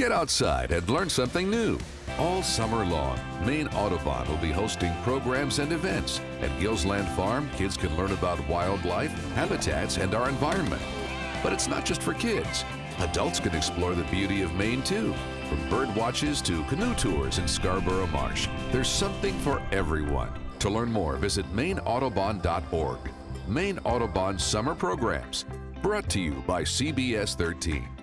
Get outside and learn something new. All summer long, Maine Audubon will be hosting programs and events. At Gilsland Farm, kids can learn about wildlife, habitats, and our environment. But it's not just for kids. Adults can explore the beauty of Maine too. From bird watches to canoe tours in Scarborough Marsh, there's something for everyone. To learn more, visit maineaudubon.org. Maine Audubon Summer Programs, brought to you by CBS 13.